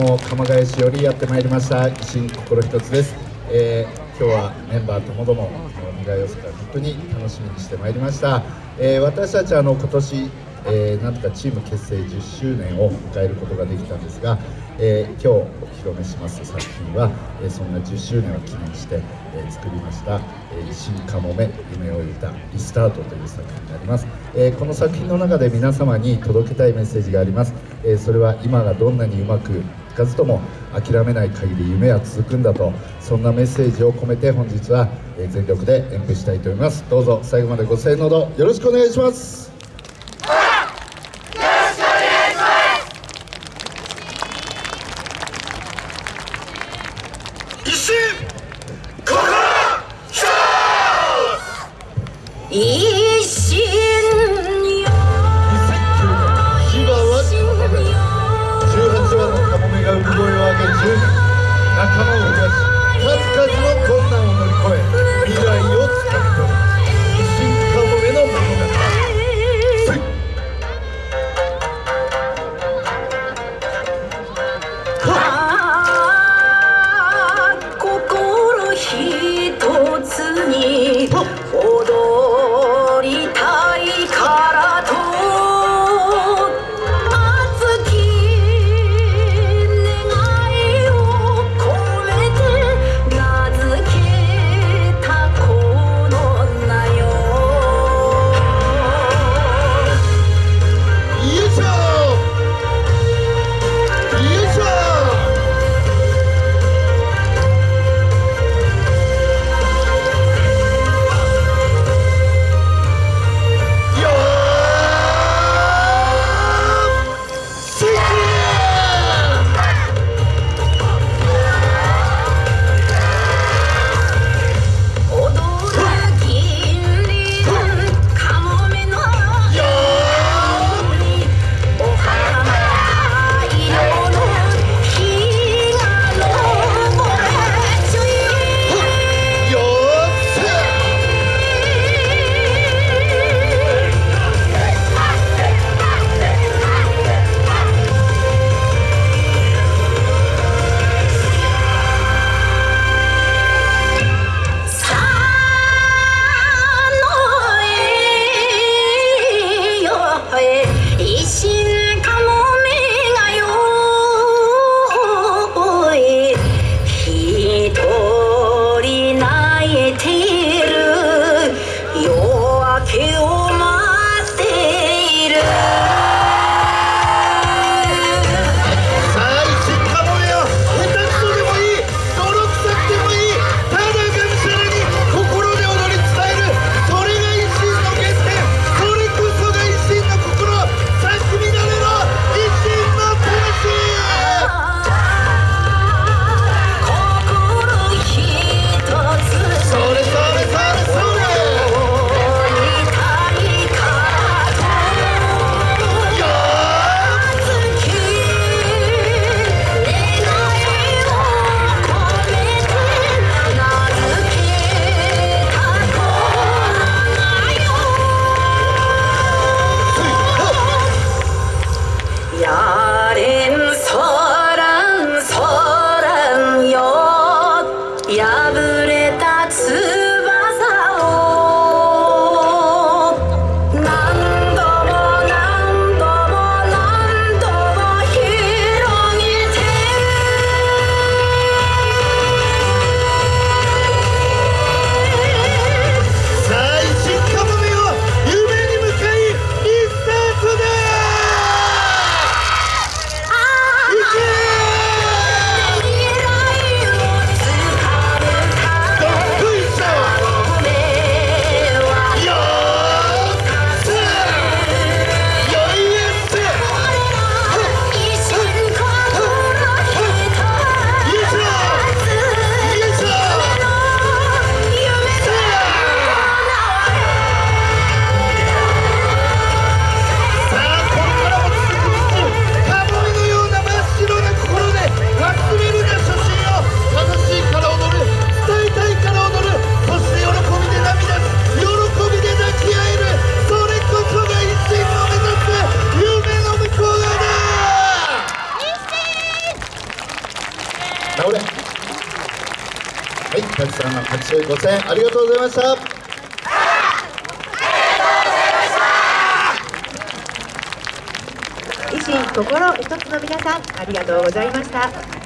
も鎌ヶ谷市よりやってまいりました。維新心一つです、えー、今日はメンバーともども未来予測が本当に楽しみにしてまいりました、えー、私たちあの今年えー、なんとかチーム結成10周年を迎えることができたんですが、えー、今日お披露目します作品は、えー、そんな10周年を記念して、えー、作りました「えー、新かもめ夢を得たリスタート」という作品になります、えー、この作品の中で皆様に届けたいメッセージがあります、えー、それは今がどんなにうまくかずとも諦めない限り夢は続くんだとそんなメッセージを込めて本日は全力で演舞したいと思います。どうぞ最後までご声援のほどよろしくお願いします。一。心仲間を増やし数々の困難を乗り越え未来をつかみ取る。たくさんの拍手ご声援ありがとうございました。維新心一つの皆さんありがとうございました。